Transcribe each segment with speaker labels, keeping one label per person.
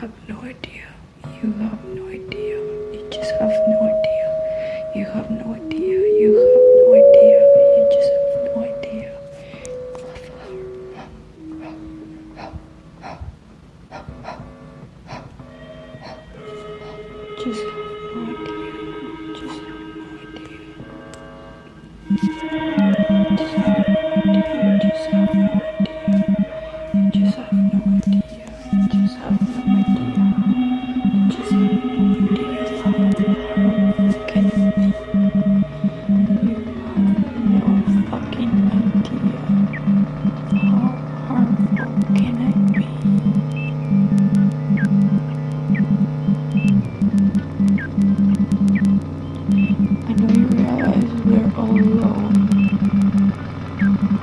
Speaker 1: have no idea. You have no idea. You just have no idea. You have no idea. You have no idea. You just have no idea. Just have no idea. Just have no idea.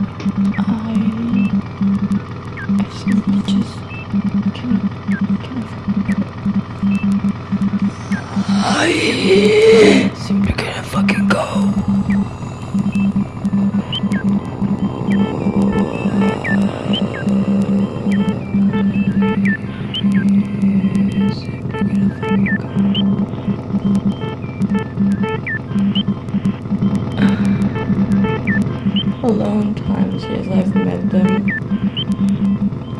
Speaker 1: I simply just cannot cannot I simply can't fucking go. Alone times, yes, I've met them.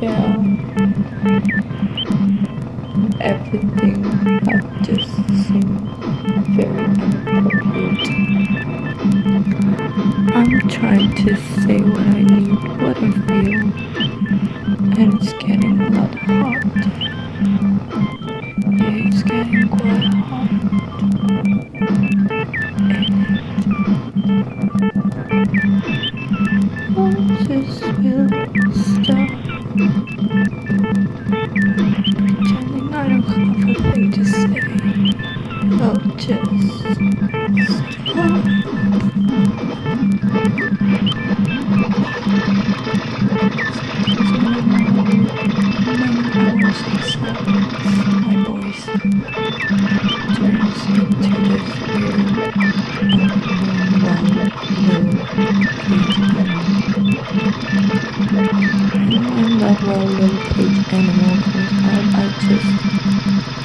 Speaker 1: Yeah. Everything have just seemed very inappropriate. I'm trying to say don't have a thing to say. I'll just stop. My voice turns into this weird I'm well little cage animal comes out, I just can feel it. I can okay, so I guess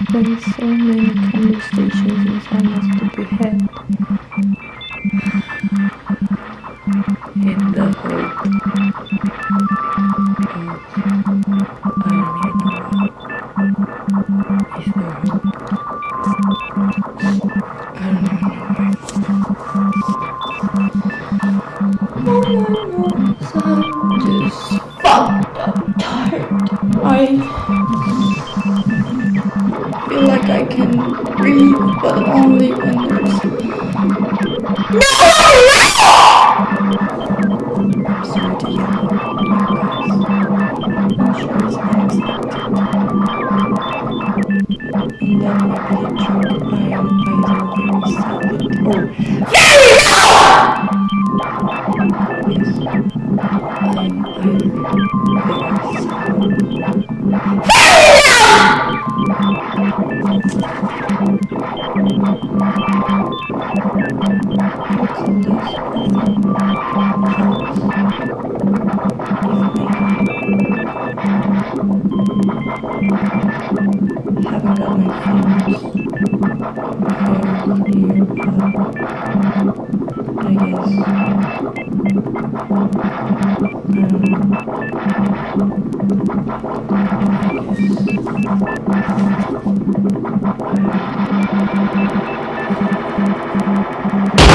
Speaker 1: is weird. Spent so many conversations inside my stupid head. In the hope of I don't even know what. Is there hope? I don't even know why. All I know is I'm just fucked up tired. I feel like I can breathe, but only when there's. No! I'm sorry to yell. I'm sure it's unexpected. And then maybe the drunk I am either very silent or very loud! Yes. I'm either very silent. Haven't got Thank you.